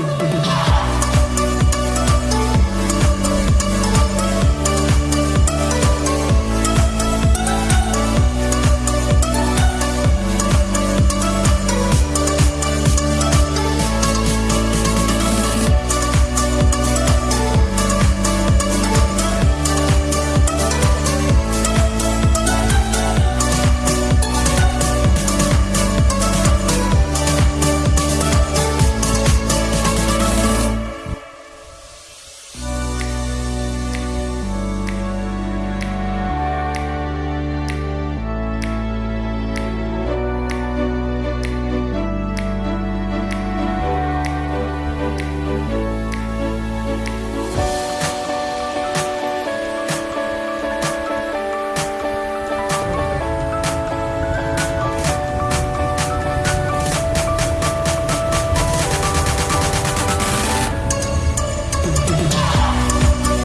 Música